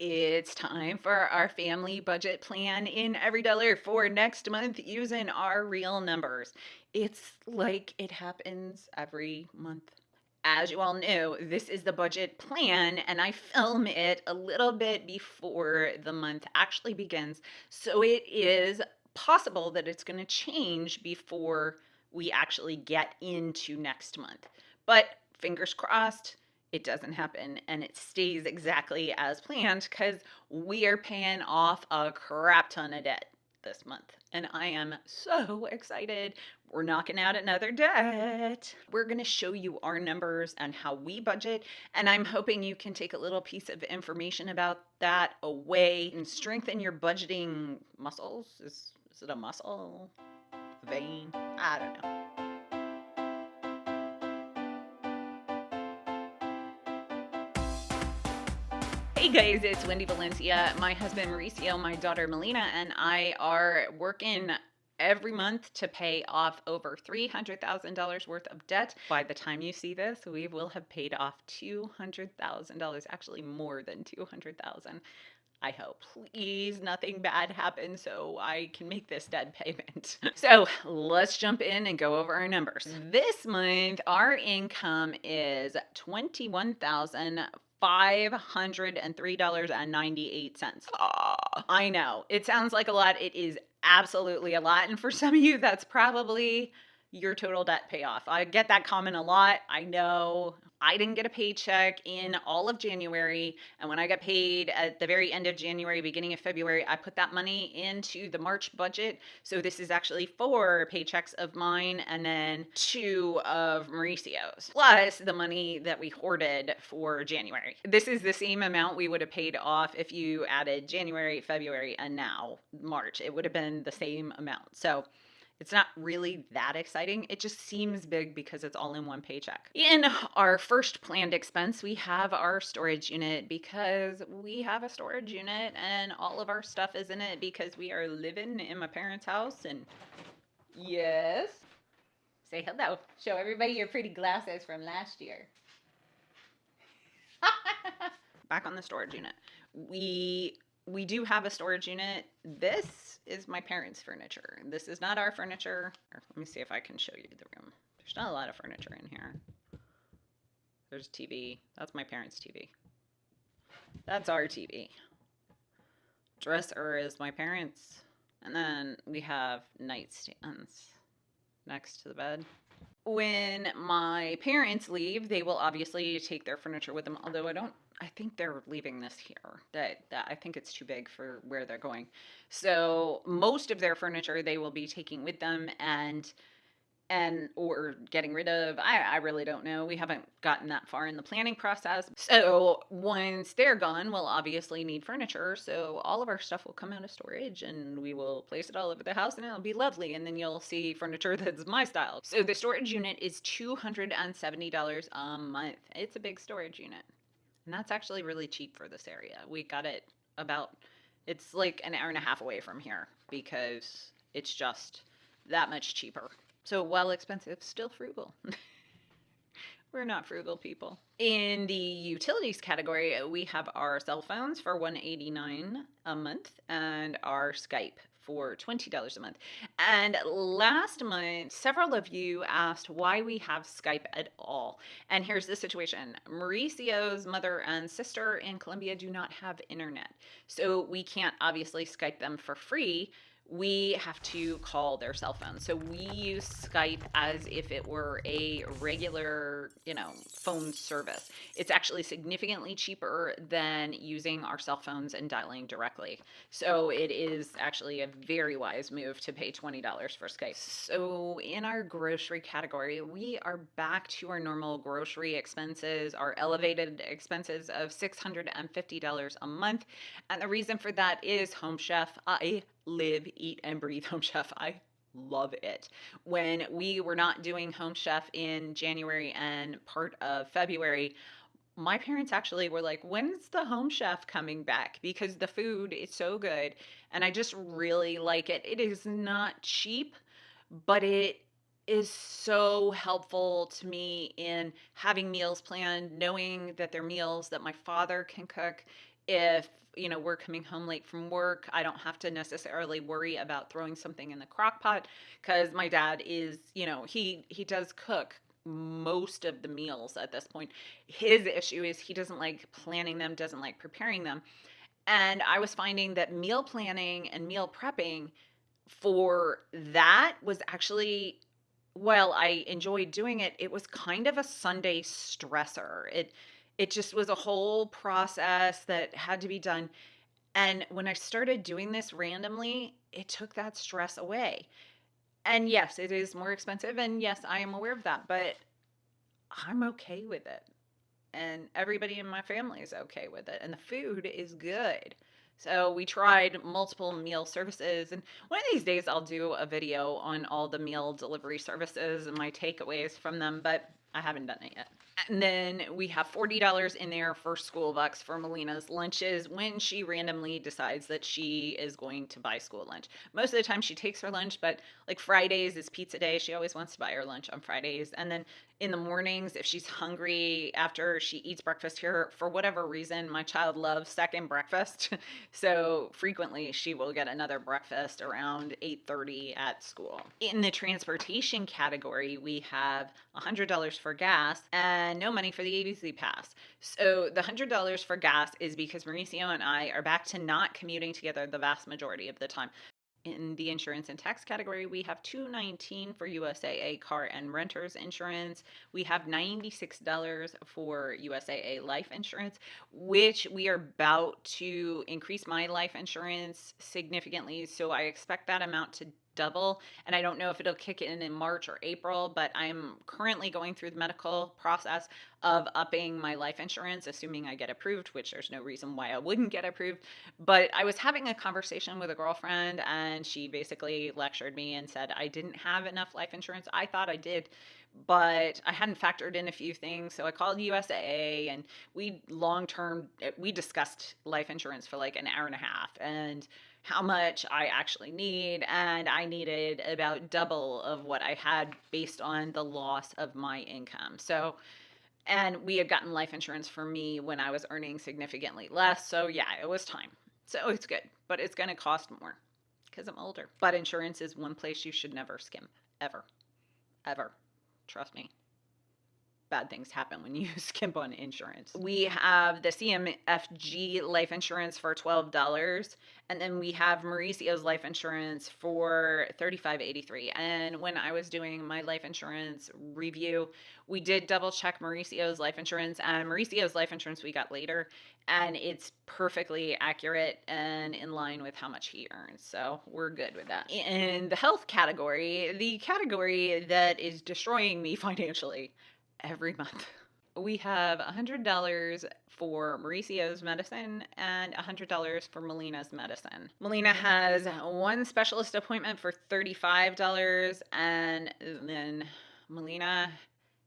It's time for our family budget plan in EveryDollar for next month using our real numbers. It's like it happens every month. As you all know, this is the budget plan, and I film it a little bit before the month actually begins. So it is possible that it's going to change before we actually get into next month. But fingers crossed, it doesn't happen and it stays exactly as planned because we are paying off a crap ton of debt this month. And I am so excited. We're knocking out another debt. We're going to show you our numbers and how we budget. And I'm hoping you can take a little piece of information about that away and strengthen your budgeting muscles. Is, is it a muscle? Vein? I don't know. Guys, it's Wendy Valencia. My husband Mauricio, my daughter Melina, and I are working every month to pay off over $300,000 worth of debt. By the time you see this, we will have paid off $200,000, actually more than 200,000. I hope. Please, nothing bad happens so I can make this debt payment. so let's jump in and go over our numbers. This month, our income is 21,000 $503.98. Oh, I know. It sounds like a lot. It is absolutely a lot. And for some of you, that's probably your total debt payoff. I get that comment a lot. I know I didn't get a paycheck in all of January. And when I got paid at the very end of January, beginning of February, I put that money into the March budget. So this is actually four paychecks of mine and then two of Mauricio's, plus the money that we hoarded for January. This is the same amount we would have paid off if you added January, February, and now March. It would have been the same amount. So it's not really that exciting. It just seems big because it's all in one paycheck. In our first planned expense, we have our storage unit because we have a storage unit and all of our stuff is in it because we are living in my parents' house and yes. Say hello. Show everybody your pretty glasses from last year. Back on the storage unit. We we do have a storage unit. This is my parents' furniture. This is not our furniture. Let me see if I can show you the room. There's not a lot of furniture in here. There's TV. That's my parents' TV. That's our TV. Dresser is my parents. And then we have nightstands next to the bed. When my parents leave, they will obviously take their furniture with them, although I don't I think they're leaving this here. That that I think it's too big for where they're going. So most of their furniture they will be taking with them and and or getting rid of. I, I really don't know. We haven't gotten that far in the planning process. So once they're gone, we'll obviously need furniture. So all of our stuff will come out of storage and we will place it all over the house and it'll be lovely. And then you'll see furniture that's my style. So the storage mm-hmm. unit is $270 a month. It's a big storage unit. And that's actually really cheap for this area. We got it about, it's like an hour and a half away from here because it's just that much cheaper. So while expensive, still frugal. We're not frugal people. In the utilities category, we have our cell phones for 189 a month and our Skype for $20 a month. And last month, several of you asked why we have Skype at all. And here's the situation Mauricio's mother and sister in Colombia do not have internet. So we can't obviously Skype them for free we have to call their cell phone. So we use Skype as if it were a regular, you know, phone service. It's actually significantly cheaper than using our cell phones and dialing directly. So it is actually a very wise move to pay $20 for Skype. So in our grocery category, we are back to our normal grocery expenses, our elevated expenses of $650 a month. And the reason for that is Home Chef. I live, eat, and breathe Home Chef. I love it. When we were not doing Home Chef in January and part of February, my parents actually were like, when's the home chef coming back? Because the food is so good and I just really like it. It is not cheap, but it is so helpful to me in having meals planned, knowing that they're meals that my father can cook if you know we're coming home late from work i don't have to necessarily worry about throwing something in the crock pot because my dad is you know he he does cook most of the meals at this point his issue is he doesn't like planning them doesn't like preparing them and i was finding that meal planning and meal prepping for that was actually while I enjoyed doing it, it was kind of a Sunday stressor. It it just was a whole process that had to be done. And when I started doing this randomly, it took that stress away. And yes, it is more expensive and yes, I am aware of that, but I'm okay with it. And everybody in my family is okay with it and the food is good. So we tried multiple meal services, and one of these days I'll do a video on all the meal delivery services and my takeaways from them, but I haven't done it yet. And then we have $40 in there for school bucks for Melina's lunches when she randomly decides that she is going to buy school lunch. Most of the time she takes her lunch, but like Fridays is pizza day. She always wants to buy her lunch on Fridays. And then in the mornings, if she's hungry after she eats breakfast here, for whatever reason, my child loves second breakfast. so frequently she will get another breakfast around 8.30 at school. In the transportation category, we have $100 for gas and no money for the ABC pass. So the $100 for gas is because Mauricio and I are back to not commuting together the vast majority of the time in the insurance and tax category, we have 219 for USAA car and renters insurance. We have $96 for USAA life insurance, which we are about to increase my life insurance significantly. So I expect that amount to double. And I don't know if it'll kick in in March or April, but I'm currently going through the medical process of upping my life insurance, assuming I get approved, which there's no reason why I wouldn't get approved. But I was having a conversation with a girlfriend, and she basically lectured me and said I didn't have enough life insurance. I thought I did but I hadn't factored in a few things. So I called USAA and we long term, eh, we discussed life insurance for like an hour and a half. And how much I actually need, and I needed about double of what I had based on the loss of my income. So, and we had gotten life insurance for me when I was earning significantly less. So, yeah, it was time. So, it's good, but it's going to cost more because I'm older. But insurance is one place you should never skim, ever, ever. Trust me bad things happen when you skimp on insurance. We have the CMFG life insurance for $12 and then we have Mauricio's life insurance for $35.83. And when I was doing my life insurance review, we did double check Mauricio's life insurance and Mauricio's life insurance we got later and it's perfectly accurate and in line with how much he earns. So we're good with that. In the health category, the category that is destroying me financially every month. We have $100 for Mauricio's medicine and $100 for Melina's medicine. Melina has one specialist appointment for $35 and then Melina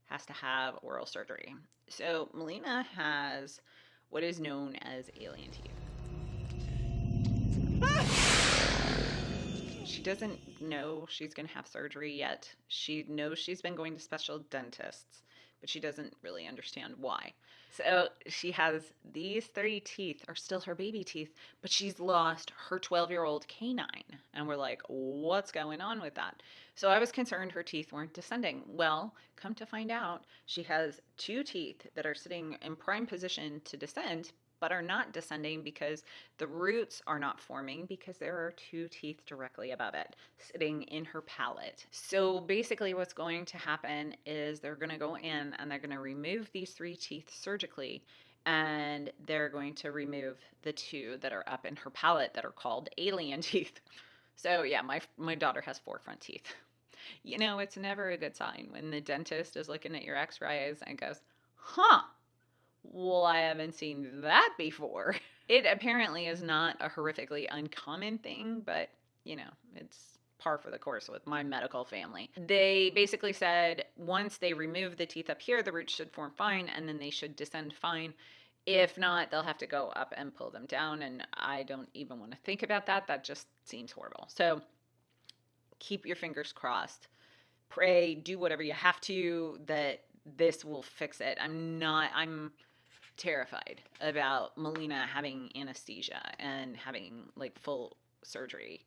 has to have oral surgery. So Melina has what is known as alien teeth. She doesn't know she's going to have surgery yet. She knows she's been going to special dentists but she doesn't really understand why. So she has these three teeth are still her baby teeth, but she's lost her 12 year old canine. And we're like, what's going on with that? So I was concerned her teeth weren't descending. Well, come to find out, she has two teeth that are sitting in prime position to descend, but are not descending because the roots are not forming because there are two teeth directly above it sitting in her palate. So basically what's going to happen is they're going to go in and they're going to remove these three teeth surgically and they're going to remove the two that are up in her palate that are called alien teeth. So yeah, my my daughter has four front teeth. You know, it's never a good sign when the dentist is looking at your x-rays and goes, "Huh, well, I haven't seen that before. It apparently is not a horrifically uncommon thing, but you know, it's par for the course with my medical family. They basically said once they remove the teeth up here, the roots should form fine and then they should descend fine. If not, they'll have to go up and pull them down. And I don't even want to think about that. That just seems horrible. So keep your fingers crossed. Pray, do whatever you have to that this will fix it. I'm not, I'm terrified about Melina having anesthesia and having like full surgery.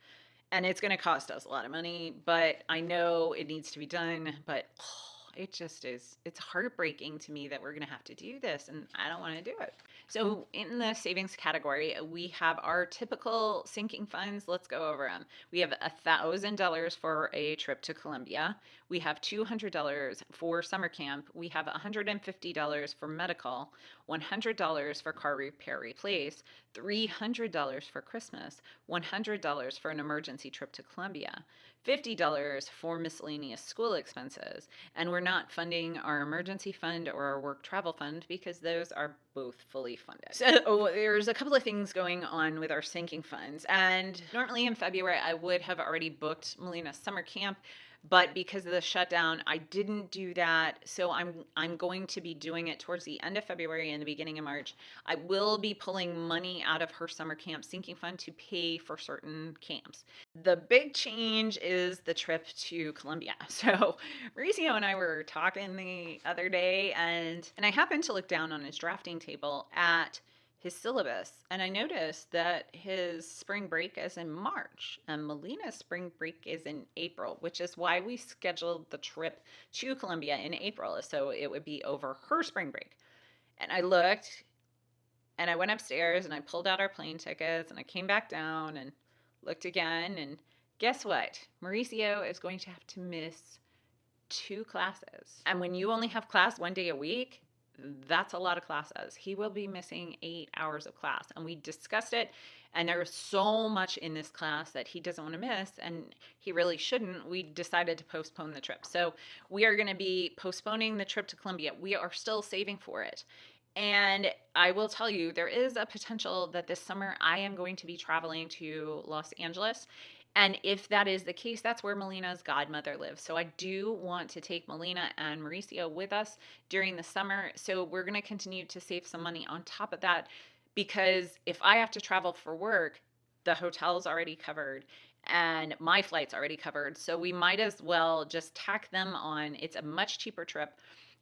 And it's going to cost us a lot of money, but I know it needs to be done. But oh, it just is, it's heartbreaking to me that we're going to have to do this, and I don't want to do it. So, in the savings category, we have our typical sinking funds. Let's go over them. We have $1,000 for a trip to Colombia. We have $200 for summer camp. We have $150 for medical, $100 for car repair replace, $300 for Christmas, $100 for an emergency trip to Colombia, $50 for miscellaneous school expenses. And we're not funding our emergency fund or our work travel fund because those are both fully funded. So oh, there's a couple of things going on with our sinking funds. And normally in February, I would have already booked Melina's summer camp but because of the shutdown i didn't do that. So i'm i'm going to be doing it towards the end of february and the beginning of march. I will be pulling money out of her summer camp sinking fund to pay for certain camps. The big change is the trip to colombia. So mauricio and i were talking the other day and and i happened to look down on his drafting table at his syllabus and I noticed that his spring break is in March and Melina's spring break is in April, which is why we scheduled the trip to Colombia in April so it would be over her spring break. And I looked and I went upstairs and I pulled out our plane tickets and I came back down and looked again and guess what? Mauricio is going to have to miss two classes. And when you only have class one day a week, that's a lot of classes. He will be missing eight hours of class. And we discussed it. And there was so much in this class that he doesn't want to miss, and he really shouldn't. We decided to postpone the trip. So we are going to be postponing the trip to Colombia. We are still saving for it. And I will tell you, there is a potential that this summer I am going to be traveling to Los Angeles. And if that is the case, that's where Melina's godmother lives. So I do want to take Melina and Mauricio with us during the summer. So we're going to continue to save some money on top of that because if I have to travel for work, the hotel's already covered and my flight's already covered. So we might as well just tack them on. It's a much cheaper trip.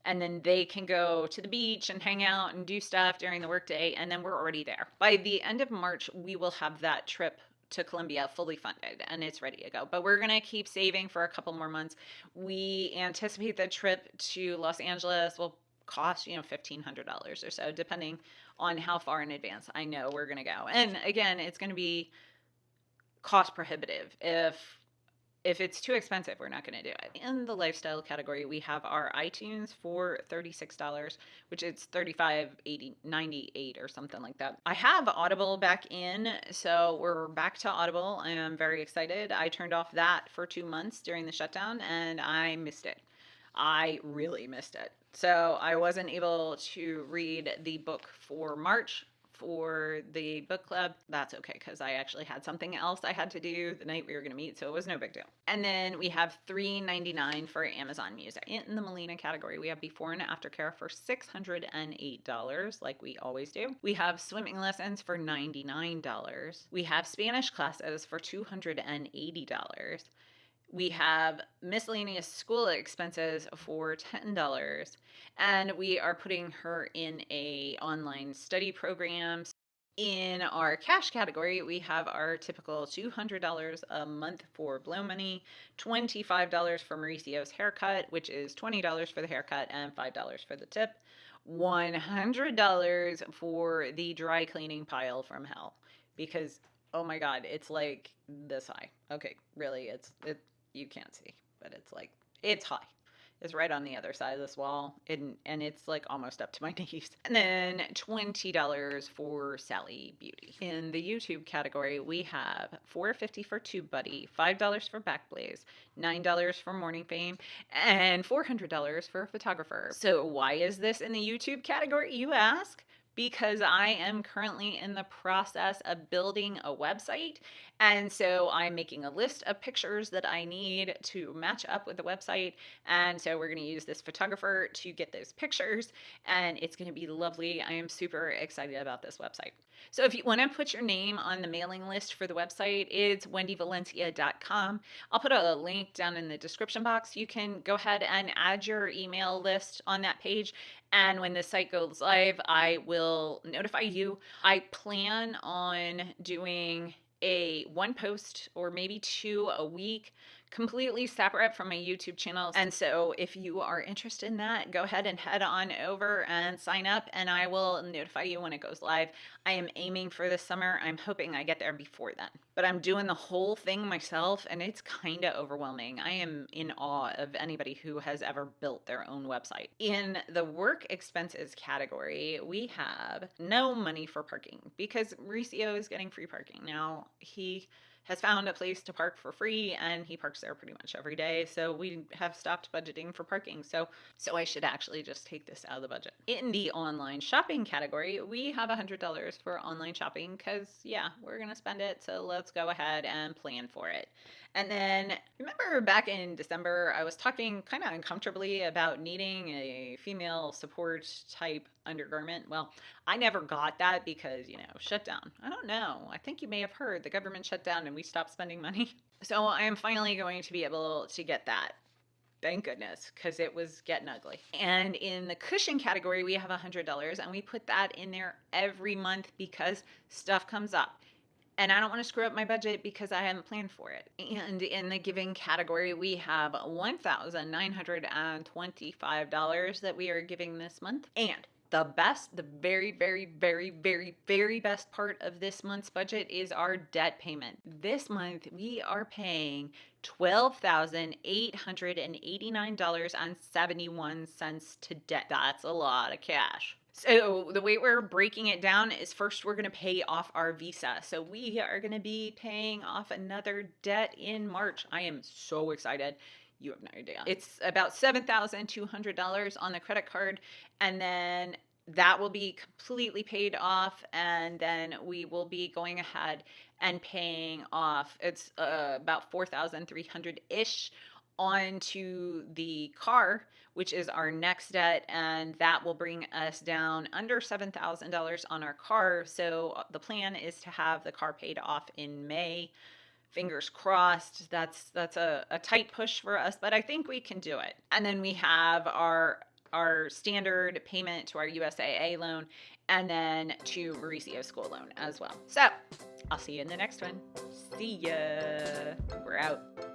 And then they can go to the beach and hang out and do stuff during the workday. And then we're already there. By the end of March, we will have that trip to Colombia fully funded and it's ready to go. But we're going to keep saving for a couple more months. We anticipate the trip to Los Angeles will cost, you know, $1,500 or so, depending on how far in advance I know we're going to go. And again, it's going to be cost prohibitive if if it's too expensive, we're not going to do it. In the lifestyle category, we have our iTunes for $36, which is 35 80 98 or something like that. I have Audible back in, so we're back to Audible. I am very excited. I turned off that for 2 months during the shutdown and I missed it. I really missed it. So I wasn't able to read the book for March for the book club, that's okay because I actually had something else I had to do the night we were going to meet, so it was no big deal. And then we have $3.99 for Amazon Music. In the Melina category, we have before and after care for $608, like we always do. We have swimming lessons for $99. We have Spanish classes for $280 we have miscellaneous school expenses for $10 and we are putting her in a online study program. In our cash category we have our typical $200 a month for blow money $25 for mauricio's haircut which is $20 for the haircut and $5 for the tip $100 for the dry cleaning pile from hell because oh my god it's like this high okay really it's it you can't see, but it's like it's high. It's right on the other side of this wall, and and it's like almost up to my knees. And then twenty dollars for Sally Beauty. In the YouTube category, we have four fifty for TubeBuddy, five dollars for Backblaze, nine dollars for Morning Fame, and four hundred dollars for a photographer. So why is this in the YouTube category? You ask because I am currently in the process of building a website. And so I'm making a list of pictures that I need to match up with the website. And so we're going to use this photographer to get those pictures. And it's going to be lovely. I am super excited about this website. So if you want to put your name on the mailing list for the website, it's wendyvalencia.com. I'll put a link down in the description box. You can go ahead and add your email list on that page And when this site goes live, I will notify you. I plan on doing a one post or maybe two a week completely separate from my YouTube channel. And so if you are interested in that, go ahead and head on over and sign up and I will notify you when it goes live. I am aiming for this summer. I'm hoping I get there before then. But I'm doing the whole thing myself and it's kind of overwhelming. I am in awe of anybody who has ever built their own website. In the work expenses category, we have no money for parking because Mauricio is getting free parking. Now, he has found a place to park for free and he parks there pretty much every day. So we have stopped budgeting for parking. So so I should actually just take this out of the budget. In the online shopping category, we have $100 for online shopping cuz yeah, we're going to spend it. So let's go ahead and plan for it. And then remember back in December, I was talking kind of uncomfortably about needing a female support type undergarment. Well, I never got that because, you know, shutdown. I don't know. I think you may have heard the government shut down and we stopped spending money. So I am finally going to be able to get that. Thank goodness, because it was getting ugly. And in the cushion category, we have $100 and we put that in there every month because stuff comes up and I don't want to screw up my budget because I haven't planned for it. And in the giving category, we have $1,925 that we are giving this month. And the best, the very, very, very, very, very best part of this month's budget is our debt payment. This month, we are paying $12,889.71 to debt. That's a lot of cash. So the way we're breaking it down is first we're going to pay off our visa. So we are going to be paying off another debt in March. I am so excited. You have no idea. It's about $7,200 on the credit card and then that will be completely paid off and then we will be going ahead and paying off it's uh, about 4300 ish onto the car, which is our next debt, and that will bring us down under $7,000 on our car. So uh, the plan is to have the car paid off in May. Fingers crossed. That's that's a, a tight push for us, but I think we can do it. And then we have our our standard payment to our USAA loan and then to Mauricio school loan as well. So I'll see you in the next one. See ya. We're out.